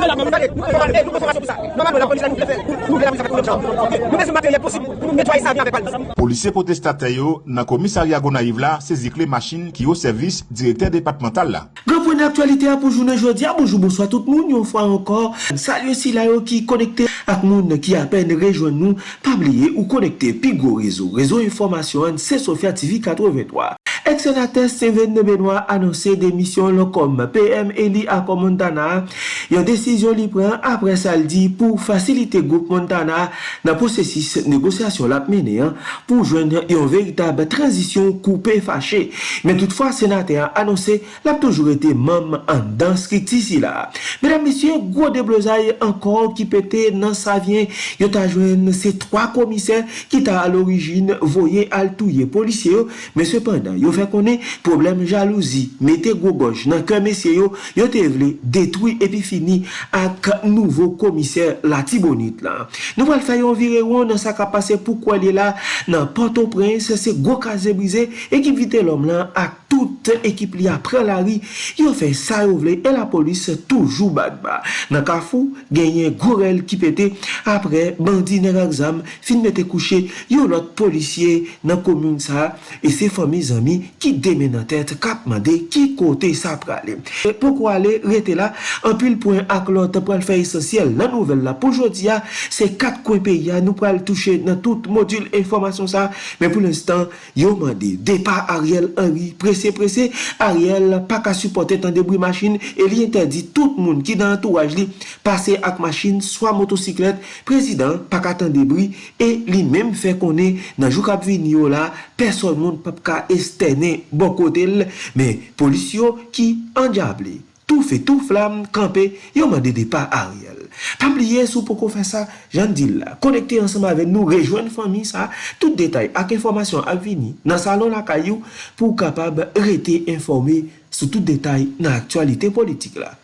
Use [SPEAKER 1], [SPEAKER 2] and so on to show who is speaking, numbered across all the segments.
[SPEAKER 1] nou la mèm, nou komande, nou konformasyon pou sa. Normalman, la polis la nou plefè, nou plefè la polis avèk nou mèm chan. Nou mè sou materyè posib, nou netwaye sa avè avèk palman.
[SPEAKER 2] Polisye potestate yo, nan komisarya Gonaiv la, sezi kle machin ki yo servis direkter departemental la.
[SPEAKER 3] Gopou nan aktualite apou jounen jodi, bonjou bonsoy tout moun, yon fwa ankor. Salyo si la yo ki konekte ak moun ki apen rejoen nou, pabliye ou konekte Pigo Rezo. Rezo informasyon, se Sofia TV 83. Ex-senater Steven Benoit anonsè demisyon lokom PM Eli Ako Montana yon desisyon li pren apre saldi pou fasilite goup Montana nan posesis negosyasyon lap mene pou jwen yon veritab transisyon koupe fache. Men toutfwa senater anonsè lap toujou ete mam an dans ki si la. Medan misyon, gwo de blozay ankon ki pete nan sa vyen yon ta jwen se 3 komiser ki ta al orijin voye al touye polisye yo, men sepandan yo fè konè problem jalouzi, mette gwo goj nan ke mesye yo, yo te vle detwi epi fini ak nouvo komiser la tibonit la. Nou val fè yon vire yon nan sa kapase pou kwa li la nan Port-au-Prince. Se gwo kaze brize, ekip vite lom lan ak tout ekip li apre la ri, yo fè sa yo vle e la polis toujou bad ba. Nan ka fou, genyen gorel ki pete apre bandi nan aksam fin mette kouche yo lot polisye nan komoun sa e se fami zami ki deme nan tèt kap mande ki kote sa prale. E poko ale rete la, anpil poen ak lot pral fè esensyel nan nouvel la. pou jodi ya, se kat kwen pe ya nou pral touche nan tout modul informasyon sa, men pou l'instant, yo mande. Depa Ariel Henry, prese prese, Ariel pa ka supporte tan debri machin, e li interdi tout moun ki dan entouraj li pase ak machin, swa motosiklet, prezident pa ka tan debri, e li menm fè konè nan jou kap vini yo la, person moun pap ka estene bon kote l, men polisyon ki anjable. tou fe tou flam, kampe, yo mande de pa Ariel. Pabliye sou pou kon fè sa, jan di la, konekte ansama ave nou, rejoen fami sa, tout detay ak informasyon ak vini nan salon la kayou pou kapab rete informe sou tout detay nan aktualite politik la.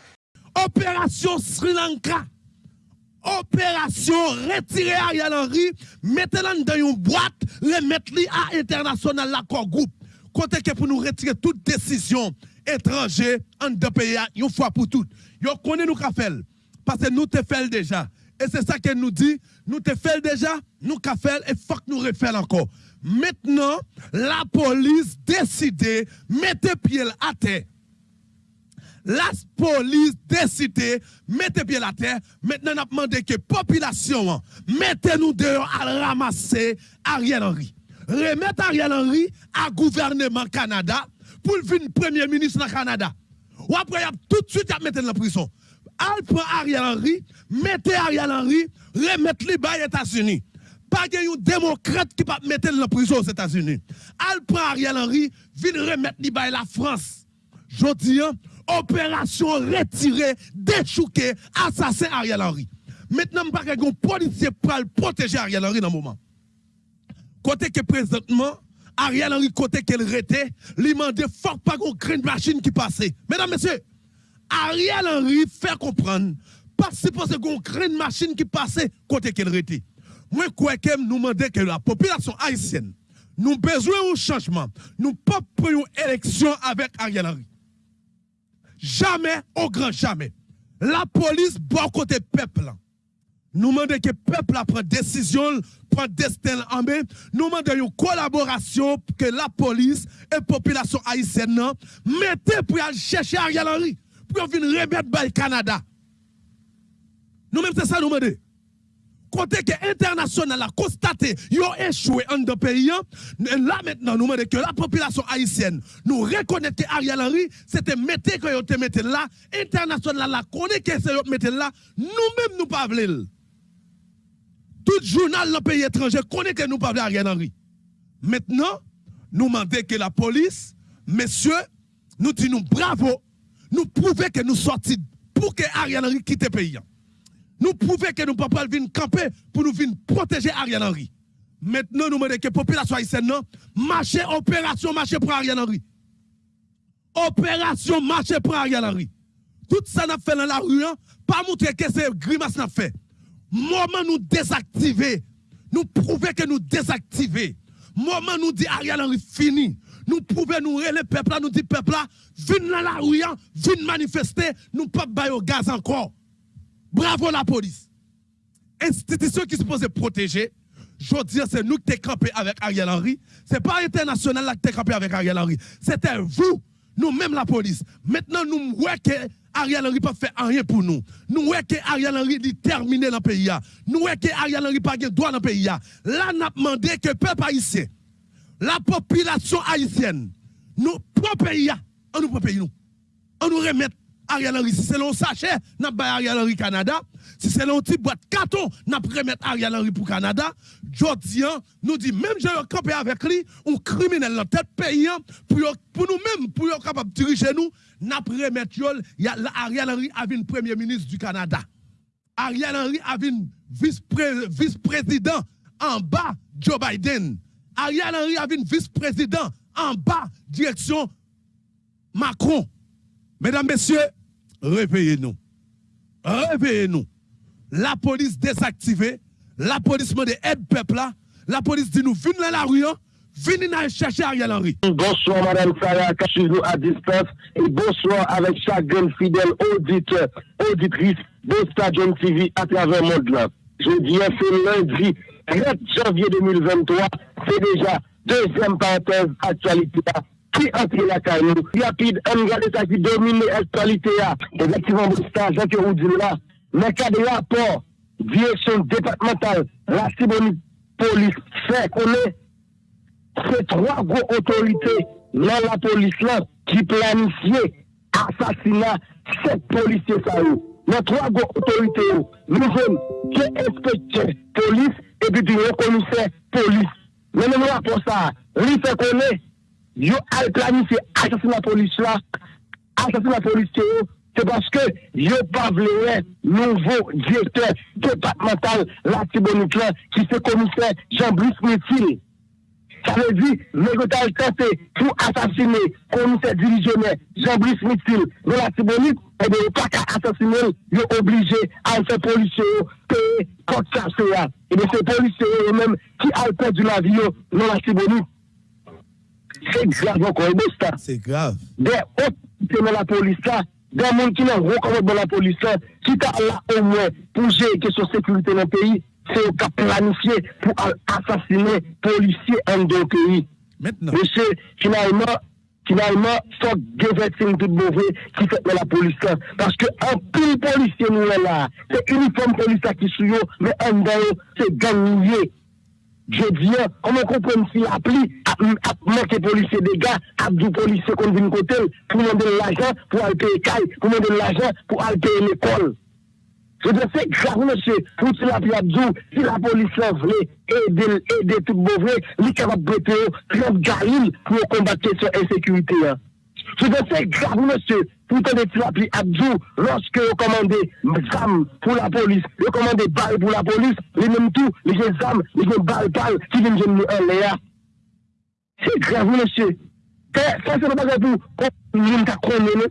[SPEAKER 4] Operasyon Sri Lanka operasyon retire Ariel Henry, mette lan dan yon boate, remet li a internasyonal la kor group. Kote ke pou nou retire tout desisyon etranje an de peya yon fwa pou tout. Yon konen nou ka fel, pase nou te fel deja. E se sa ke nou di, nou te fel deja, nou ka fel, e fok nou refel anko. Metnen, la polis deside, mette piel ate. La polis deside, mette piel ate, metnen ap mande ke popilasyon an, mette nou deyo al ramase Ariel Henry. Remet Ariel Henry a gouvernement Kanada pou l'vin premier ministre nan Kanada. Ou yap tout suite yap mette nan prison. Al pran Ariel Henry, mette Ariel Henry, remet li bay Etats-Unis. Pa gen yon demokrate ki pa mette nan prison os Etats-Unis. Al pran Ariel Henry, vin remet li la France. Jodi an, operasyon retire, dechouke, asase Ariel Henry. Metnen pa gen yon politie pral proteje Ariel Henry nan mouman. Kote ke prezentman, Ariel Henry kote ke l rete, li mande fok pa kon kren machin ki pase. Medan mesye, Ariel Henry fè kompran, pa si pose kon kren machin ki pase, kote ke l rete. Mwen kwekem nou mande ke la populasyon Haitien, nou bezwen ou chanjman, nou pa preyon eleksyon avek Ariel Henry. Jamen, ou gran jamen, la polis bo kote peplan. Nou mande ke pepl apre desisyon, pren desten anbe, nou mande yon kolaborasyon pou ke la polis e populasyon Haitien nan, mette pou yon chèche Ariel Henry, pou yon vin remet bay Kanada. Nou mette sa nou mande. Kote ke internasyon nan la konstate, yon echouè an de peyen, la maintenant nou mande ke la populasyon Haitien nou rekonete Ariel Henry, se te mette ke yon te mette la, internasyon nan la kone ke se yon mette la, nou mèm nou pavlil. Tout jounal nan peyi etranje konen ke nou pavle Ariel Henry. Metnen, nou mande ke la polis, mesye, nou di nou bravo, nou prouve ke nou sorti pou ke Ariel Henry kite peyi. Nou prouve ke nou papal vin kampe pou nou vin proteje Ariel Henry. Metnen nou mande ke populasyon Aysen nan, mache operasyon mache pou Ariel Henry. Operasyon mache pou Ariel Henry. Tout sa nan fe nan la ruyan, pa moutre ke se grimas nan fe. Mouman nou dezaktive, nou prouve ke nou dezaktive. Mouman nou di Ariel Henry fini. Nou prouve nou re le pepla, nou di pepla, vin nan la ouyan, vin manifeste, nou pap bayo gaz ankon. Bravo la police. Institution qui se supposée protéger. Je dis, c'est nous qui campé avec Ariel Henry. C'est pas international là qui campé avec Ariel Henry. C'était vous, nous-mêmes la police. Maintenant, nous voyons que Ariel Henry pas fait rien pour nous. Nous voyons que Ariel Henry dit terminé dans le pays. Nous voyons que Ariel Henry pas de droit dans le pays. Là, nous avons demandé que le peuple haïtien, la population haïtienne, nous, propre pays, on nous propre pays nous. On nous remet Ariel Henry. Si c'est l'on sachet, n'a pas Ariel Henry Canada. Si c'est l'on petit boîte carton, n'a pas remettre Ariel Henry pour Canada. Jodian nous dit, même j'ai campé avec lui, un criminel dans tête pays, pour, pour nous-mêmes, pour être capable de diriger nous, n'a pas remettre Ariel Henry le premier ministre du Canada. Ariel Henry a vice-président en bas Joe Biden. Ariel Henry a vice-président en bas direction Macron. Mesdames, Messieurs, réveillez-nous. Réveillez-nous. La police désactivée, la police demande aide peuple là, la police dit nous, venez dans la rue, hein. venez chercher Ariel Henry.
[SPEAKER 5] Bonsoir Madame Sarah, nous à distance et bonsoir avec chaque fidèle auditeur, auditrice de Stadium TV à travers le monde. Je dis c'est lundi 4 janvier 2023, c'est déjà deuxième parenthèse actualité qui entre la caillou. Rapide, on regarde ça qui domine l'actualité. Effectivement, c'est Jean que vous dites là. Mais cas de rapport, direction départementale, la Sibonite police fait qu'on est ces trois gros autorités dans la police là qui planifient assassinat sept policiers ça Les trois gros autorités, nous sommes que inspecteur police? Et puis du commissaire police. Mais nous rapport ça, lui fait qu'on est yo al planifié assassinat police là, assassinat police c'est parce que yo pas voulu nouveau directeur départemental Latibonique qui se commissaire Jean-Brice Métil. Ça veut dire, Mégotal tenté pour assassiner commissaire divisionnaire Jean-Brice Métil de Latibonique, et eh bien, pas qu'à assassiner, il est obligé à faire policier, payer, porte Et bien, ces policiers eux-mêmes qui ont perdu la vie dans non, Latibonique. C'est grave encore,
[SPEAKER 4] C'est grave.
[SPEAKER 5] Des autres dans la police là, des gens qui n'ont recommandé dans la police là, qui t'a là au moins pour gérer question sécurité dans le pays, c'est au cas planifié pour assassiner policiers en deux pays.
[SPEAKER 4] Maintenant.
[SPEAKER 5] Monsieur, finalement, finalement, faut que tout mauvais qui fait dans la police. Parce que un pile policier nous est là. C'est uniforme police qui suit, mais en dehors, c'est gagné. Je dis, comment comprendre si l'appli a manqué policier des gars, a du policier qu'on vient côté, pour demander l'argent, pour aller payer caille, pour demander l'argent, pour aller payer l'école. Je dis, c'est grave, monsieur, pour si la Abdou, si la police voulait aider, aider tout mauvais, il est capable de prêter 30 gaïles pour combattre cette insécurité. Hein. Je dis, c'est grave, monsieur, pour que les Abdou, lorsque vous commandez des armes pour la police, vous commandez des balles pour la police, les mêmes tout, les armes, les balles, balles, qui viennent nous en l'air. C'est grave, monsieur. Ça, c'est pas pour nous connaître.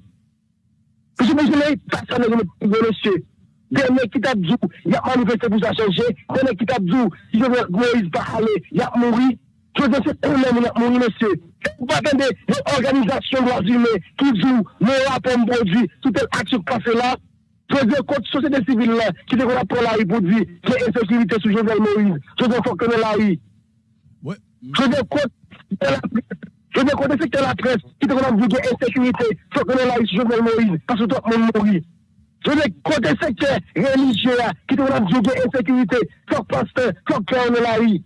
[SPEAKER 5] Parce que monsieur, personne ne connaît, monsieur. Deme ki tabdou, yak manifeste pou sa chanje, deme ki tabdou, si yo mwen Moïse pa ale, yak mouri, Je veux dire, c'est ont mouru, monsieur. Vous attendez une organisation droits humains qui dit, nos rapports produits, toute action passée là. Je veux dire, contre société civile là, qui a pour la rue pour dire a insécurité sur Jovenel Moïse. Je veux dire, faut que la rue. Je veux dire, contre je veux dire, contre le secteur de la presse, qui qu'il y a insécurité, faut que la rue sur Jovenel Moïse, parce que tout le monde mourit. Je veux dire, contre secteur religieux qui qu'il y a insécurité, faut pasteur, faut que la rue.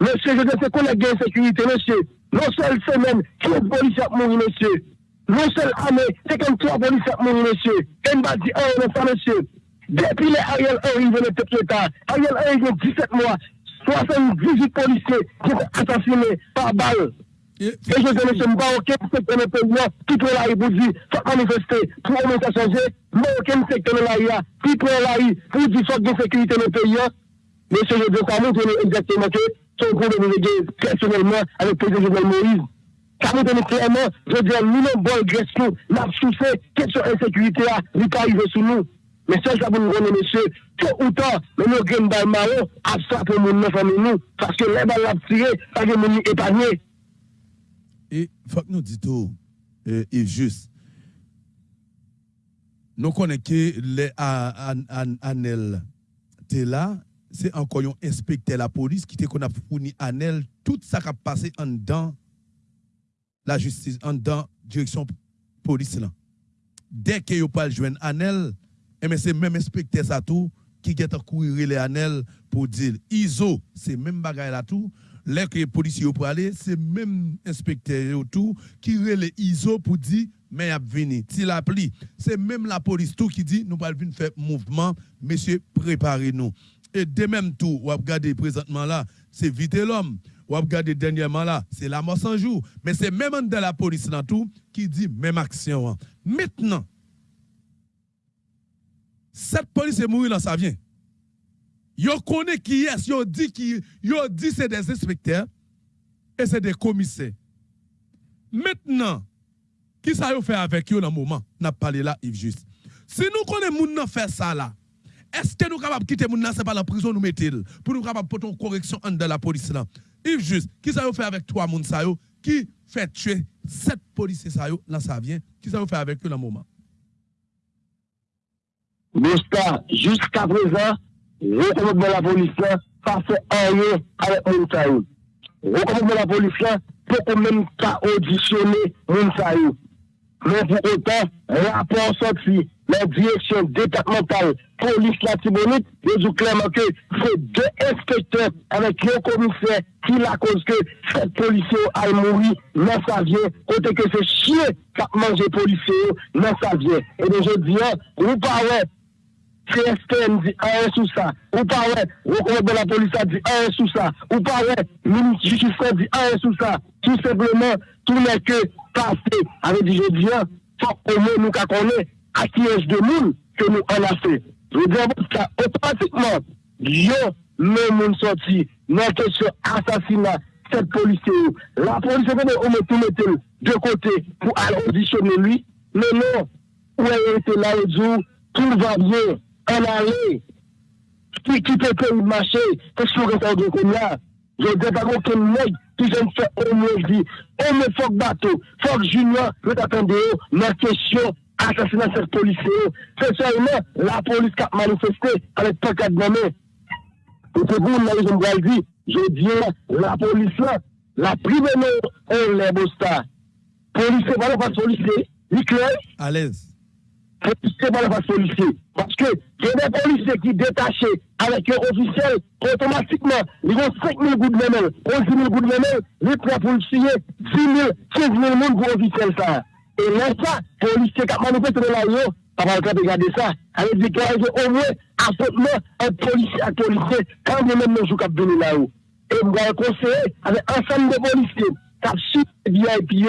[SPEAKER 5] Monsieur, je veux dire, c'est qu'on a gagné insécurité, monsieur. Non seul semaine, 15 policiers ont mouru, monsieur. Non seul année, 53 policiers ont mouru, monsieur. Et m'a dit, oh, non, ça, monsieur. Depuis les Ariel Henry venaient tête l'État, Ariel Henry a 17 mois, 78 policiers qui ont assassiné par balle. Et je dis, monsieur, pas aucun secteur de pays qui peut la pour dire, faut manifester, pour au moins ça changer, mais aucun secteur de la qui peut la pour dire, faut de sécurité dans le pays. Monsieur, je dis, ça montre exactement que son problème est personnellement avec le président Jovenel Moïse. Ça donne clairement, je veux dire, nous n'avons pas agression, nous souffert, question insécurité, nous pas arrivé sous nous. Mais ça, ça pour nous connaître, monsieur, tôt ou tard, nous avons gagné dans le marron, ça pour nous, nous nous, parce que les balles ont tiré, pas de nous épargné.
[SPEAKER 4] Et faut que nous disions tout, et juste, nous connaissons que les Anel t'es là, c'est encore un inspecteur la police qui qu'on a fourni Anel tout ça qui a passé en dedans la justice, en dedans direction police là. Dès que yo pas joindre Anel, et eh c'est même inspecteur ça tout qui get à courir les Anel pour dire ISO, c'est même bagaille là tout. Les que les policiers pour aller, c'est même inspecteur tout qui relève ISO pour dire mais a venu. Si la c'est même la police tout qui dit nous allons venir faire mouvement, monsieur, préparez-nous. De même tout, vous regardez présentement là, c'est vite l'homme. Vous regardez dernièrement là, c'est la mort sans jour. Mais c'est même de la police là tout qui dit même action. Maintenant, cette police est morte là, ça vient. Yo connaît qui est, yo dit qui, yo dit c'est des inspecteurs et c'est des commissaires. Maintenant, qui ça yo fait avec eux dans le moment? N'a parlé là, Yves Juste. Si nous connaissons moun faire ça là, est-ce que nous sommes capables de quitter moun c'est pas la prison nous mettons pour nous capables de une correction de la police là? Yves Juste, qui ça fait avec trois yo qui fait tuer sept policiers ça là ça vient? Qui ça fait avec eux dans le moment?
[SPEAKER 5] Bosta, jusqu'à présent, recommande la police là, pas fait rien avec moun ça yo. Recommande la police là, pour même pas auditionner moun ça yo. Mais pour autant, rapport sorti, la direction départementale police la Tibonite, ils dit clairement que c'est deux inspecteurs avec un commissaire qui la cause que cette policier a mouru dans sa vie, côté que c'est chien qui a mangé policier dans sa vie. Et donc je dis, vous parlez CSTM dit un sous ça. Ou pas ouais, de la police a dit un sous ça. Ou ouais, ministre justice dit un sous ça. Tout simplement, tout n'est que passé. Avec je dis, faut au moins nous connaître akiyej de moun ke nou anase. Ve diyan bon sa, otomatikman, yo men moun soti nan kesyon asasina set polise yo. La polise konen ome tou metel de kote pou al audisyone lui, men non, ou e ete la ou djou, tout va bien, an ale, ki ki pe pe ou mache, kesyon gen sa ou de kon oh, la, yo de pa kon ken neg, ki jen fè ome di, ome fok bato, fok junior, yo tapen de yo, nan kesyon, assassinat cette police, c'est seulement la police qui a manifesté avec pas quatre nommés. Et c'est vous, là, je me dire, je dis, la police là, la prime on les stars. Police, c'est pas policier, il clair?
[SPEAKER 4] À l'aise
[SPEAKER 5] c'est pas la policier. Parce que il y a des policiers qui détachés avec un officiel, automatiquement, ils ont 5 000 gouttes de même, 11 000 gouttes de même, les trois policiers, 10 000, 15 000 monde pour officiel ça. Et là, ça, policier qui a manifesté de la yo, pas le regarder ça, avec des cas au moins affrontement un policier à policier, quand même nous jouons cap venir là-haut. Et vous allez conseiller avec ensemble de policiers, qui ont su VIP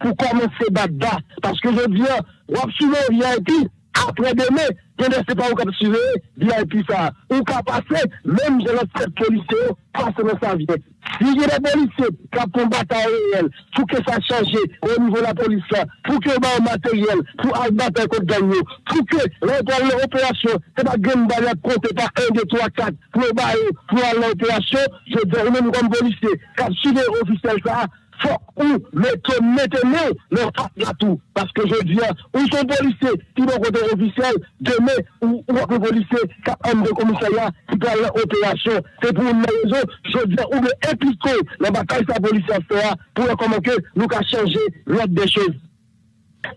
[SPEAKER 5] pour commencer battre Parce que je viens, on suivre VIP, après demain, ne sais pas où on suivre VIP ça. Ou qu'à passer, même de notre policier, passer dans sa vie. Si il y a des policiers qui ont bataille réelle, pour que ça change au niveau de la police, pour que le matériel, pour aller battre contre gagner, pour que l'opération, c'est pas une balle compter par 1, 2, 3, 4, pour pour aller l'opération, je dis, même comme policier, qui a suivi l'officiel ça, faut ou mettre maintenant leur à tout. Parce que je dis, où sont policiers qui vont côté officiel, demain, ou, ou un policier qui un de commissariat qui peut aller opération. C'est pour une raison, je dis, ou le impliquer la bataille de la police faire pour comment que nous changé l'ordre des choses.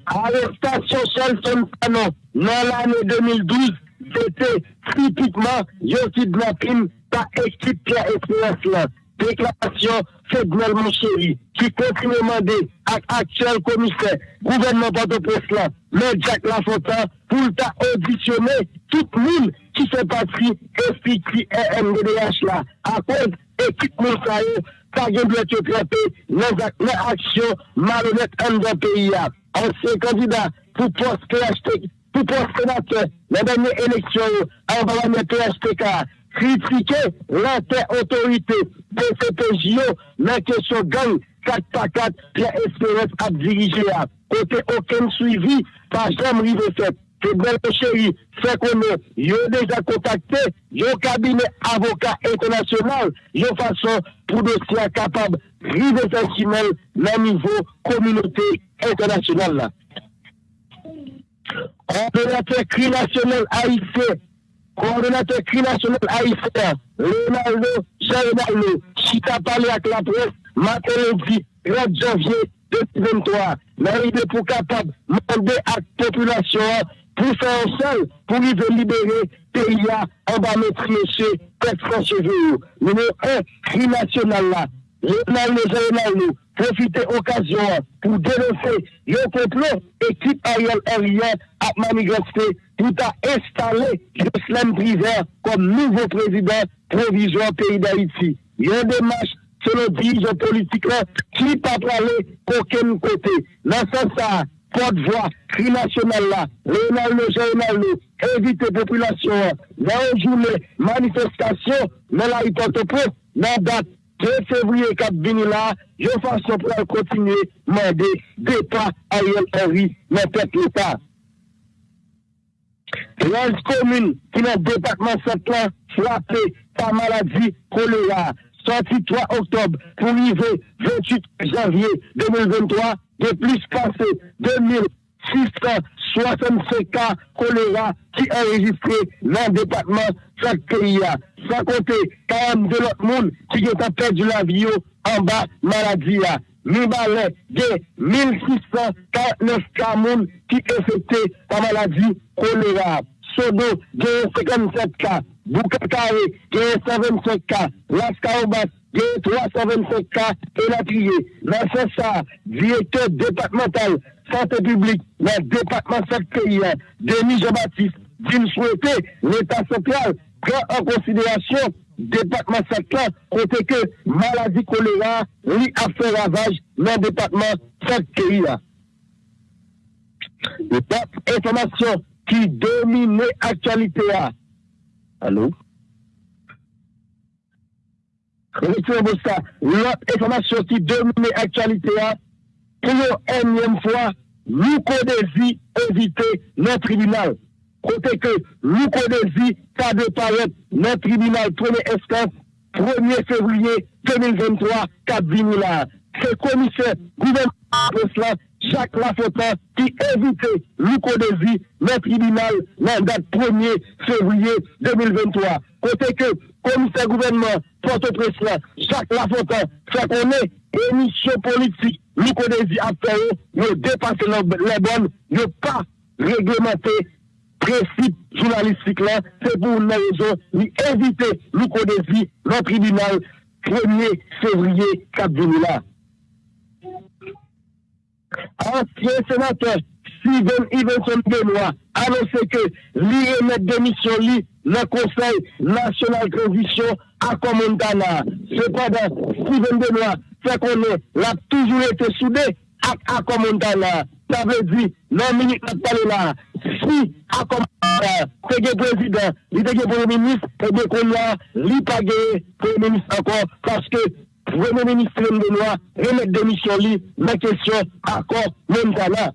[SPEAKER 5] Arrestation seule son canon dans l'année 2012, c'était typiquement, je kidnapping par équipe Pierre Espérance déclaration fédérale, mon chéri, qui continue demander à l'actuel commissaire, gouvernement Port-au-Prince le Jack Lafontaine, pour auditionner tout le monde qui fait partie FPT et MDDH là, à cause équipe Moussaï, ça vient de être traité les actions malhonnêtes dans le. Ancien candidat pour poste PHTK, pour poste sénateur, la dernière élection, en parlant PHTK, critiquer l'inter-autorité PCPJO, la question gang 4 par 4, Pierre Espérance a dirigé à côté aucun suivi par Jean Rive fait. C'est belle chérie, fait qu'on a déjà contacté, yo cabinet avocat international, yo façon pour dossier capable rive sensible, le niveau communauté internationale coordonnateur cri national haïtien, coordonnateur cri national haïtien, Leonardo Jean-Ronaldo, Chita parlé avec la presse, lundi, 30 janvier 2023, l'arrivée pour capable demander à la population pour faire un seul, pour lui libérer pays en bas mettre monsieur Petro Cheveux. Numéro 1, cri national là. Leonardo Jean-Ronaldo, profiter occasion pour dénoncer le complot équipe Henry à manifester pour installer Jocelyn Priver comme nouveau président provisoire pays d'Haïti. Il y a des marches selon dirigeants politiques qui pas parler qu'aucun côté. Dans ce sens, porte-voix, cri national là, Leonardo Jean-Ronaldo, éviter la population dans une journée manifestation dans la hypothèse, dans la date 2 février 4 vini là, je façon pour continuer demander départ Ariel Henry dans tête l'État. 13 communes qui dans département 7 ans frappées par maladie choléra, sorti 3 octobre pour arriver 28 janvier 2023, de plus passé 2665 cas choléra qui enregistré dans le département chaque pays. Sans compter 42 autres monde qui ont perdu la vie en bas maladie. Avons de 1649 cas qui sont affectés par maladie choléra. Sodo, a 57 cas. Boukakare, a 125 cas. Las Caobas, a 325 cas. Et la ce ça, directeur départemental santé publique dans le département de pays, Denis Jean-Baptiste, dit souhaiter l'État central prend en considération département secteur côté que maladie choléra lui a fait ravage dans le département de pays. L'autre information qui domine l'actualité. Allô? L'autre information qui domine l'actualité, pour une énième fois, nous connaissons éviter le tribunal. Côté que connaissons pas de paraître le tribunal premier instance 1er février 2023, 4 là. C'est commissaire gouvernement Jacques Lafontaine qui évitait l'Ucodésie, le tribunal, la date 1er février 2023. Côté que commissaire gouvernement Port-au-Prince, Jacques Lafontaine, fait qu'on est émission politique, l'Ucodésie a fait, nous dépasser les bonnes, ne pas réglementer principe journalistique là, c'est pour une raison, nous éviter l'Ucodésie, le tribunal 1er février 4 là. Ancien sénateur Steven Ivenson Benoît annoncé que lui remet démission lui le Conseil national transition à Comontana. Cependant, Steven Benoît fait qu'on a toujours été soudé à Comontana. Ça veut dire, non, minute n'a pas là. Si c'est le président, il est premier ministre, et bien qu'on a, il pas premier ministre encore, parce que Premier ministre Benoît remettre démission lui la question accord Montana.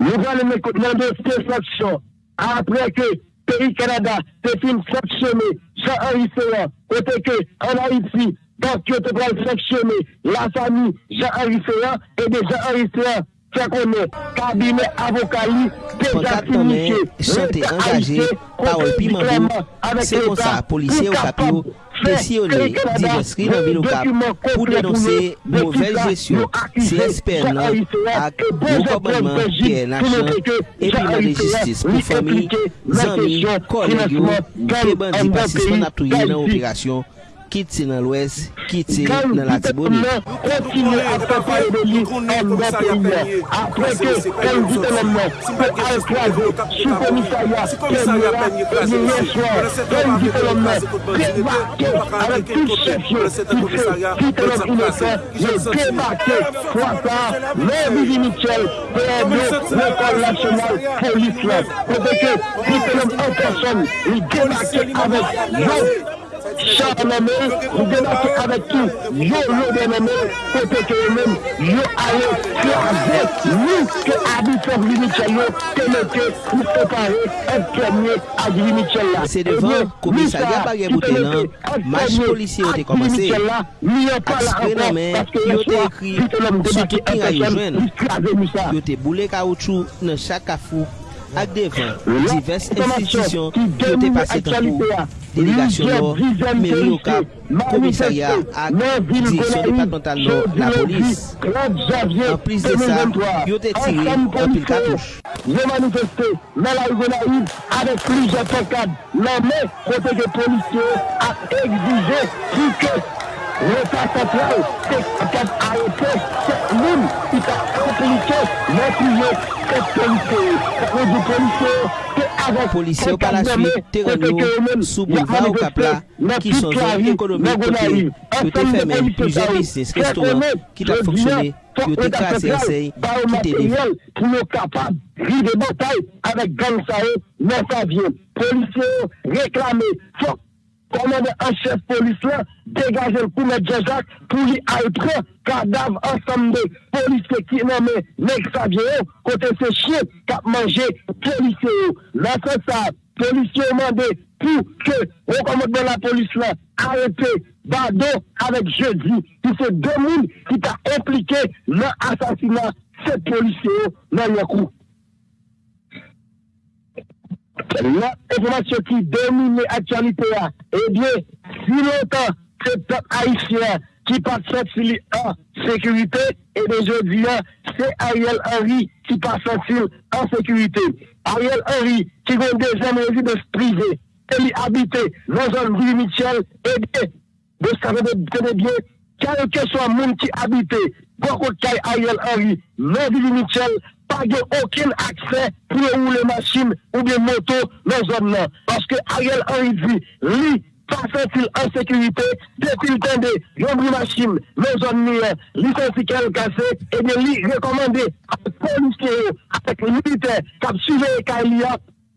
[SPEAKER 5] Nous allons demander ces sanctions après que pays Canada te fin sanctionner Jean-Henri Ferrand, côté que en Haïti, parce que tu dois sélectionner la famille Jean-Henri Féan et de Jean-Henri Féan. Fè konè, kabine avokali, deja finisye,
[SPEAKER 6] chante engaje, parol pi manvou, se kon sa, polisye ou kapyo, presyonè, diverskri nan vil ou kap, pou denonse mouvel jesyon, se espèr nan, ak mou kobanman, piè lachan, epi nan de jistis pou fami, zanmi, kolegyo, te bandi pasisman aptouye nan operasyon, Kiti nan lwes, kiti
[SPEAKER 5] nan latiboni. Kontinu apapaye de li an bapenye. Apre ke el goutenman pe alkwaze sou komisarya penye la li yeswa. El goutenman debake avek tout chefye ki se goutenman inosan le debake fwata le Vivi Mitchell pe ebe l'Ecole Nationale Police la. Kote ke goutenman an person li debake avek yon Charles Nomé, nous démarquons avec tout. Yo, yo, dénommé, côté que eux-mêmes, yo, allez, craser, nous, que habitants de Michel, que mettez, nous préparer, un premier
[SPEAKER 6] à Gris Michel. C'est devant, commissariat Barrière Boutelin, match policier a commencé. Aspect Nomé, yo te écrit, surtout qui a eu jeune, yo te boulé caoutchouc dans chaque afou. Ak devan, divers institisyon yo te pase tankou, delegasyon lor, meri yo kap, komisarya ak direksyon departemental lor, la polis. En plis de sa, yo te tire an pil katouche.
[SPEAKER 5] Yo manifeste nan la Igonaïd avek plize pekad nan men kote de polisye a egzije pou l'État central, c'est capable d'arrêter cette monde qui t'a compliqué l'être cette policier. C'est du policier avec
[SPEAKER 6] policier ou la suite. terrain sous boulevard ou capla qui sont zones économiques côté peut fermer plusieurs business restaurants qui t'a fonctionné qui ont classé enseigne qui t'est
[SPEAKER 5] pour être capable vivre des batailles avec gang ça nos policiers réclamés faut Komande an chef polis la degaje l pou met jajak pou li alpre kadav ansam de polisye ki nan me nek sa vye ou kote se chie kap manje polisye ou. Nan se sa polisye ou mande pou ke rekomande la polis la arete bado avek jeudi ki se demoun ki ta implike nan asasina se polisye ou nan yakou. La informasyon ki domine aktualite a, ebye, si loutan se top haisyen ki pat sot sili an sekurite, ebye jodi a, se Ariel Henry ki pat sot sili an sekurite. Ariel Henry ki ven de jen rezide sprize, ke li habite nan zon Vili Michel, ebye, de sa vede tene bie, kare ke so a moun ki habite, kay Ariel Henry Vili Michel, pa gen okin akse pou ou le masin ou de moto nan zon nan. Paske Ariel Henry di, li pasentil an sekurite, depil tende yon bri masin nan zon ni, li sensikel kase, e de li rekomande a poliske yo, apek milite kap suve e ka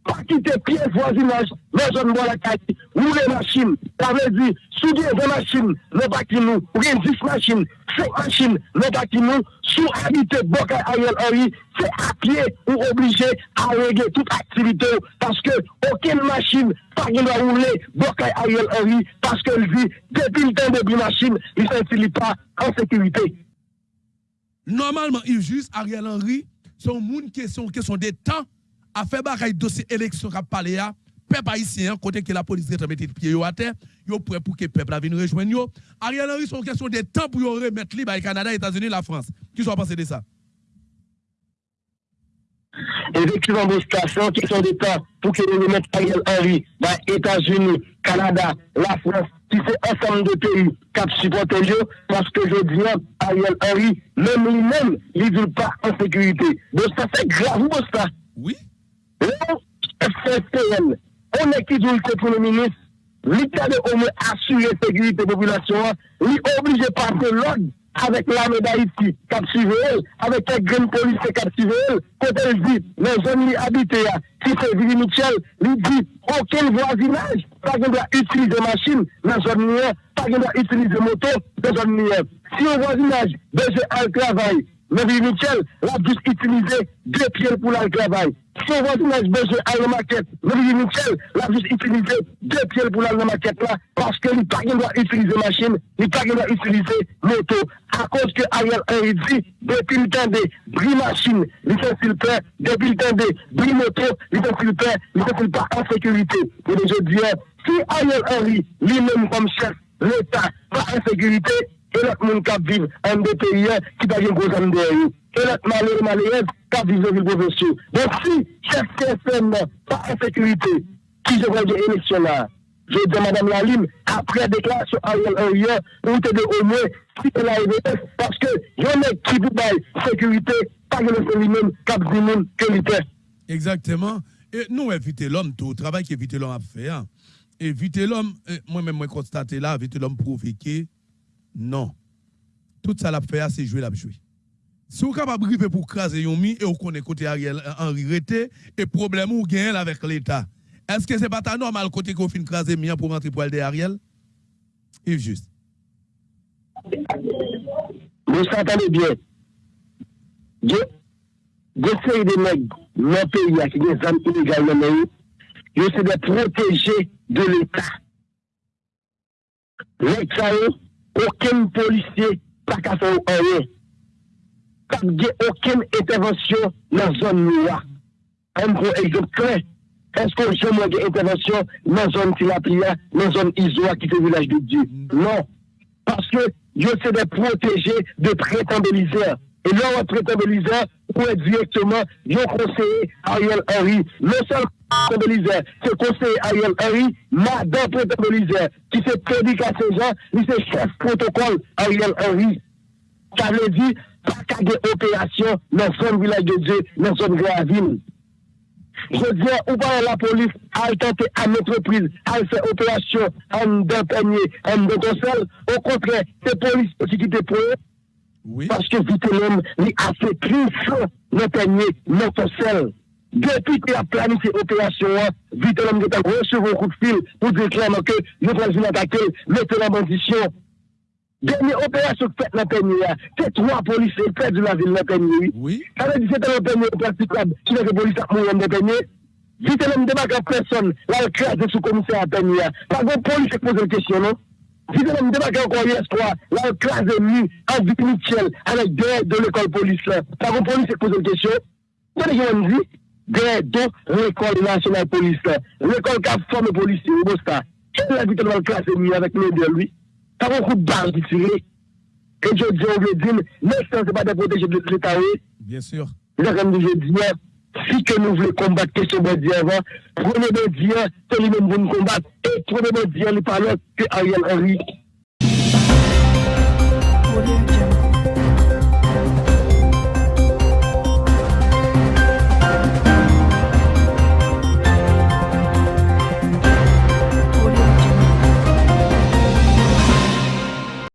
[SPEAKER 5] li ap, pa kite piye vwazinaj nan zon mwa la kati, ou le masin, ta ve di, sou diye de masin nan baki nou, ou gen 10 masin, 5 masin nan baki nou, sou habite Bokay Ariel Henry, se apye ou oblije a rege tout aktivite ou, paske oken masin pa gen la oule Bokay Ariel Henry, paske el vi depil ten de bi masin, li se fili pa an sekurite.
[SPEAKER 4] Normalman, il juste Ariel Henry, son moun kesyon, kesyon de tan, a fe bakay dosye eleksyon kap pale ya, pep haisyen, kote ke la polis retremete piye yo ate, yo pre pou ke pep la vin rejwen yo. Ariel Henry son kesyon de tan pou yo remet li bay Kanada, Etats-Unis, la France. Ki sou a pense de sa?
[SPEAKER 5] Efektivman, bo stasyon, kesyon de tan pou ke yo remet Ariel Henry bay Etats-Unis, Kanada, la France, ki se ansan de peyi kap supporte yo, paske je diyan Ariel Henry, men li men li vil pa an sekurite. Bo stasyon, gravou bo stasyon.
[SPEAKER 4] Oui.
[SPEAKER 5] FCPN, on ekidou lte pou le minis, li kade ou me asyre sekurite populasyon, li oblije parte log avek la me da iti kap suve el, avek ek gren polise kap suve el, kote el di, nan zon li habite ya, ki se Vili Michel, li di, oken voisinaj, pa gen da utilize masin nan zon niye, pa gen da utilize moto nan zon niye. Si yo voisinaj beje al travay, Vili Michel, la jis utilize de piel pou la travay. Si voisinaj beje al maket, nan Vili Michel, la jis utilize de piel pou la maket la, paske li pa gen da utilize masin, li pa gen da utilize moto, a kos ke Ariel Henry di, depil tende bri masin, li se silpe, depil tende bri moto, li se silpe, li se silpe an sekurite. E de je diye, si Ariel Henry men kom chef l'Etat pa an sekurite, e lak moun kap viv an de periye ki pa gen gozan de yo. E lak malere malere kap viv zovil bovesyo. Don si chef CSM pa an sekurite, ki je voye eleksyon la, je diye madame Lalim, apre deklarasyon Ariel Henry, ou te de omwe, si te la EVS, paske yon ek ki pou bay sekurite, pa gen se li men kap zimoun ke li te.
[SPEAKER 4] Exactement. Et nous, éviter l'homme, tout le travail qu'éviter l'homme a fait. Éviter l'homme, moi-même, moi, constaté là, éviter l'homme provoqué, non. Tout ça l'a fait, c'est jouer, l'a joué. Si vous êtes capable de pour craser Yomi et vous connaissez côté Ariel Henry Rete, et problème ou gain avec l'État, est-ce que c'est pas ta normal côté qu'on fin craser Mia pour rentrer pour Ariel? Yves Juste.
[SPEAKER 5] Vous bien? J'essaye de mettre nos pays qui des dans le pays, c'est de l'État. L'État, aucun policier pas qu'à faire rien. Pas aucune intervention dans la zone noire. Un gros exemple clair. Est-ce que je manque d'intervention dans la zone Tilapia, dans la zone Isoa qui est le village de Dieu? Non. Parce que Dieu c'est de protéger de traitant de misère. Et là, on traitant de misère, on est directement, Dieu conseiller Ariel Henry. Non seulement traitant de misère, c'est conseiller Ariel Henry madame prétend qui fait prédicat ces gens, lui c'est chef protocole Ariel Henry. Ça veut dire, pas qu'à des opérations dans son village de Dieu, dans son gravine. Je dis, ou pas la police a tenté à l'entreprise à faire opération en d'un panier, en d'un seul. Au contraire, c'est la police aussi qui oui. Parce que Vitelem a fait plus le panier, seul. Depuis qu'il a planifié l'opération, Vitelem a reçu un coup de fil pour dire clairement que nous allons attaquer, mettre la condition. Dernière opération faite dans le panier, c'est trois policiers près de la ville de panier. Oui. Ça veut dire que c'est un panier praticable, qui n'est que police à mourir dans le panier. Vitelem débarque à personne, là, il crase sous commissaire à panier. Pas de police qui pose une question, non? Vous avez débarqué encore hier soir, là, classe de en vie mutuelle, avec des de l'école police, là. Par contre, police, pose une question. Vous dit? Des de l'école nationale police. L'école qui a formé policier, au Bosta. Quelle est la vitesse de la classe de avec les de lui? Par un coup de barre qui tire. Et je dis, on veut dire, mais ce n'est pas de protéger l'État, oui.
[SPEAKER 4] Bien sûr.
[SPEAKER 5] Là, comme je dis, si que nous voulons combattre question de avant, prenez de Dieu, c'est lui-même pour nous combattre, et prenez de Dieu, les parlons que Ariel Henry.